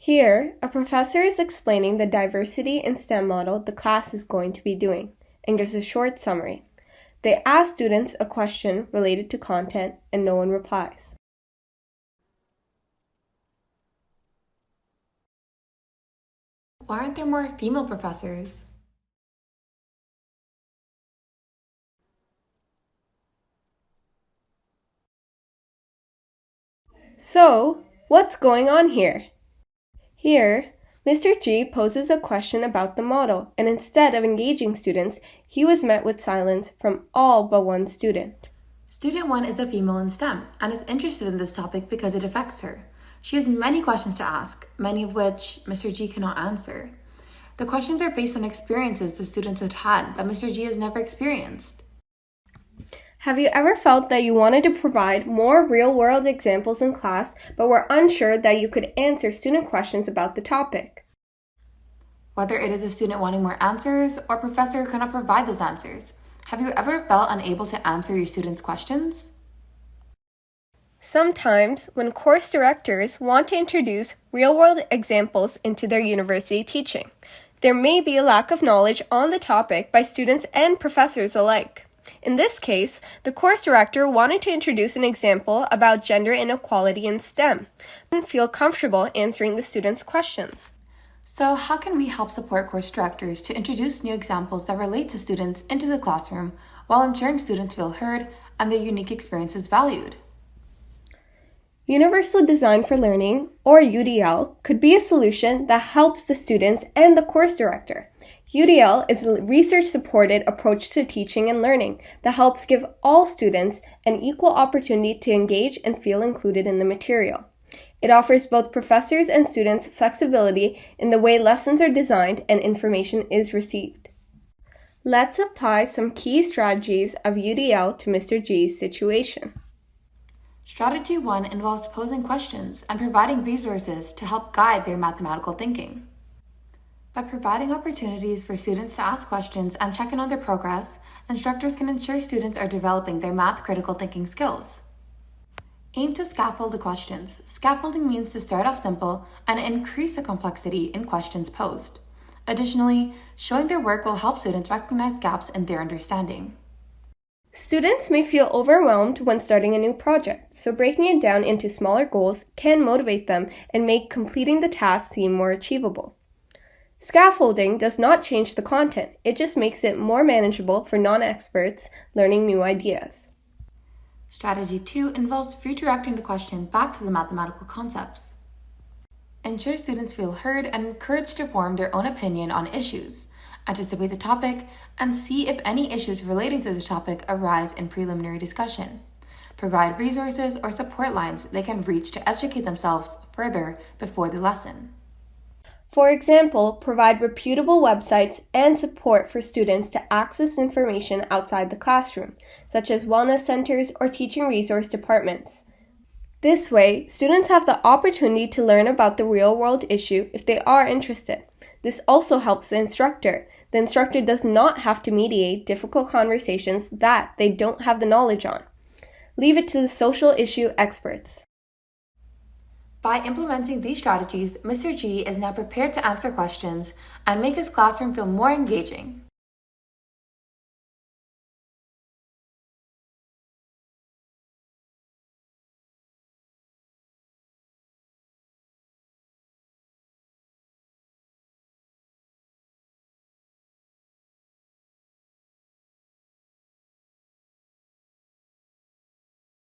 Here, a professor is explaining the diversity in STEM model the class is going to be doing and gives a short summary. They ask students a question related to content and no one replies. Why aren't there more female professors? So, what's going on here? Here, Mr. G poses a question about the model, and instead of engaging students, he was met with silence from all but one student. Student 1 is a female in STEM and is interested in this topic because it affects her. She has many questions to ask, many of which Mr. G cannot answer. The questions are based on experiences the students had had that Mr. G has never experienced. Have you ever felt that you wanted to provide more real world examples in class, but were unsure that you could answer student questions about the topic? Whether it is a student wanting more answers or professor who cannot provide those answers, have you ever felt unable to answer your students' questions? Sometimes, when course directors want to introduce real world examples into their university teaching, there may be a lack of knowledge on the topic by students and professors alike. In this case, the course director wanted to introduce an example about gender inequality in STEM and feel comfortable answering the students' questions. So how can we help support course directors to introduce new examples that relate to students into the classroom while ensuring students feel heard and their unique experiences valued? Universal Design for Learning, or UDL, could be a solution that helps the students and the course director. UDL is a research supported approach to teaching and learning that helps give all students an equal opportunity to engage and feel included in the material. It offers both professors and students flexibility in the way lessons are designed and information is received. Let's apply some key strategies of UDL to Mr. G's situation. Strategy 1 involves posing questions and providing resources to help guide their mathematical thinking. By providing opportunities for students to ask questions and check in on their progress, instructors can ensure students are developing their math critical thinking skills. Aim to scaffold the questions. Scaffolding means to start off simple and increase the complexity in questions posed. Additionally, showing their work will help students recognize gaps in their understanding. Students may feel overwhelmed when starting a new project, so breaking it down into smaller goals can motivate them and make completing the task seem more achievable. Scaffolding does not change the content, it just makes it more manageable for non-experts learning new ideas. Strategy 2 involves redirecting the question back to the mathematical concepts. Ensure students feel heard and encouraged to form their own opinion on issues, anticipate the topic, and see if any issues relating to the topic arise in preliminary discussion. Provide resources or support lines they can reach to educate themselves further before the lesson. For example, provide reputable websites and support for students to access information outside the classroom, such as wellness centers or teaching resource departments. This way, students have the opportunity to learn about the real world issue if they are interested. This also helps the instructor. The instructor does not have to mediate difficult conversations that they don't have the knowledge on. Leave it to the social issue experts. By implementing these strategies, Mr. G is now prepared to answer questions and make his classroom feel more engaging.